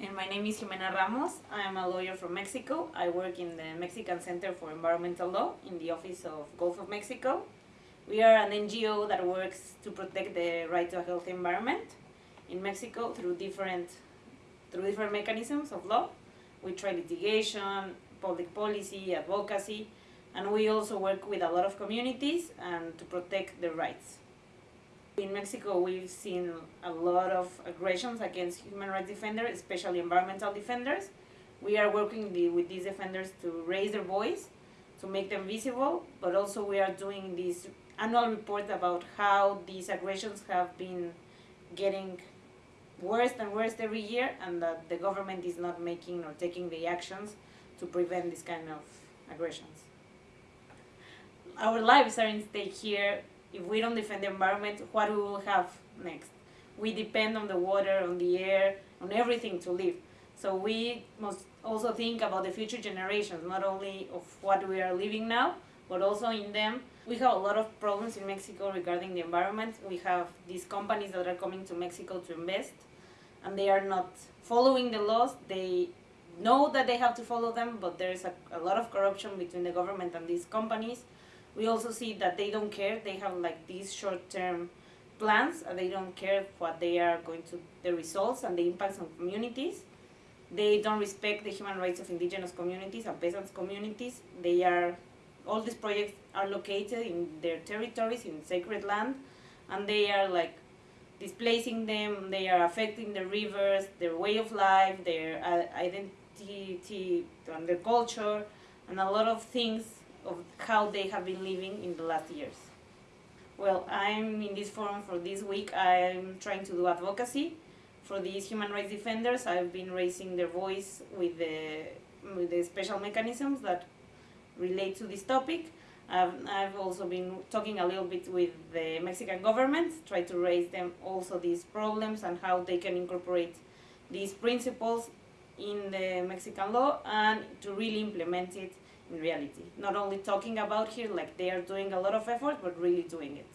And my name is Jimena Ramos. I am a lawyer from Mexico. I work in the Mexican Center for Environmental Law in the Office of Gulf of Mexico. We are an NGO that works to protect the right to a healthy environment in Mexico through different through different mechanisms of law. We try litigation, public policy, advocacy, and we also work with a lot of communities and to protect their rights. In Mexico, we've seen a lot of aggressions against human rights defenders, especially environmental defenders. We are working the, with these defenders to raise their voice, to make them visible, but also we are doing this annual report about how these aggressions have been getting worse and worse every year and that the government is not making or taking the actions to prevent this kind of aggressions. Our lives are in stake here if we don't defend the environment, what we will have next? We depend on the water, on the air, on everything to live. So we must also think about the future generations, not only of what we are living now, but also in them. We have a lot of problems in Mexico regarding the environment. We have these companies that are coming to Mexico to invest, and they are not following the laws. They know that they have to follow them, but there's a, a lot of corruption between the government and these companies we also see that they don't care. They have like these short-term plans and they don't care what they are going to, the results and the impacts on communities. They don't respect the human rights of indigenous communities and peasants communities. They are, all these projects are located in their territories, in sacred land, and they are like displacing them, they are affecting the rivers, their way of life, their uh, identity and their culture, and a lot of things of how they have been living in the last years. Well, I'm in this forum for this week. I'm trying to do advocacy for these human rights defenders. I've been raising their voice with the, with the special mechanisms that relate to this topic. I've, I've also been talking a little bit with the Mexican government, try to raise them also these problems and how they can incorporate these principles in the Mexican law and to really implement it in reality. Not only talking about here, like they are doing a lot of effort, but really doing it.